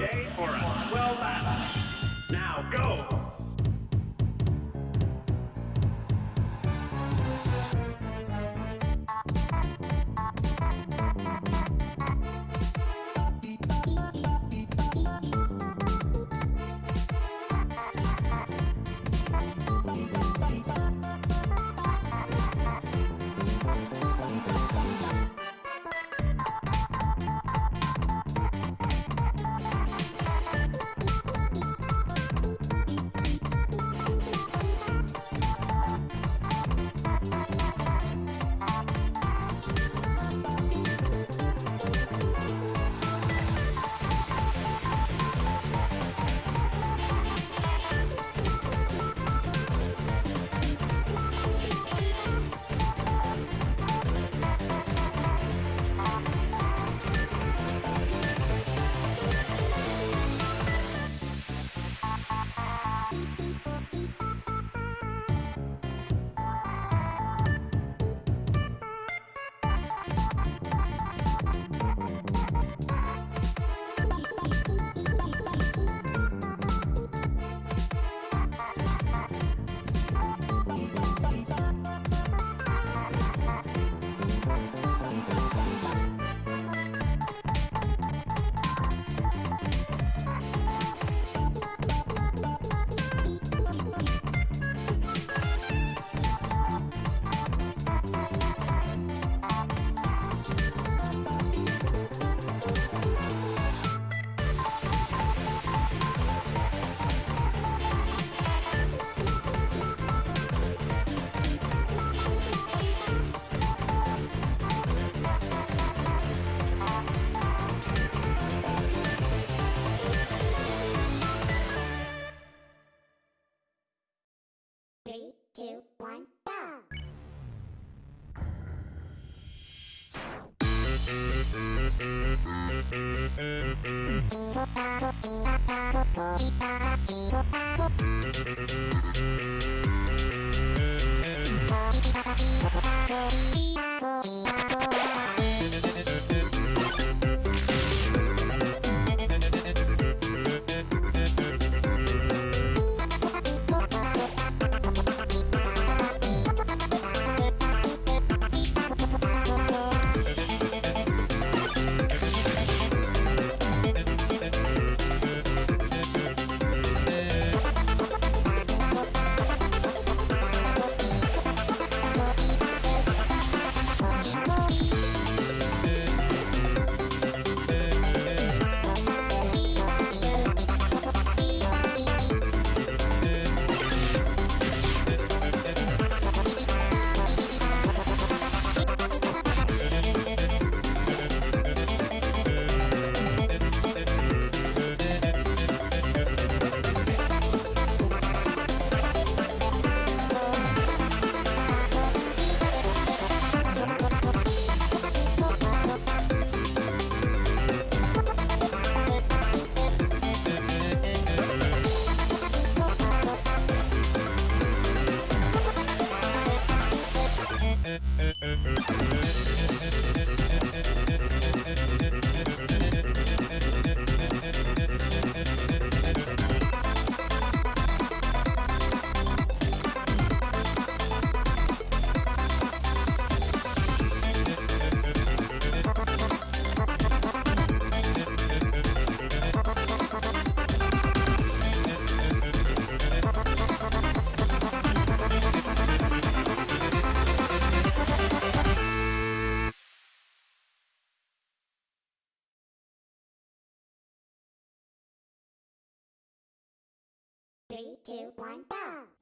day for a Three, two, one, go! Three, two, one, go!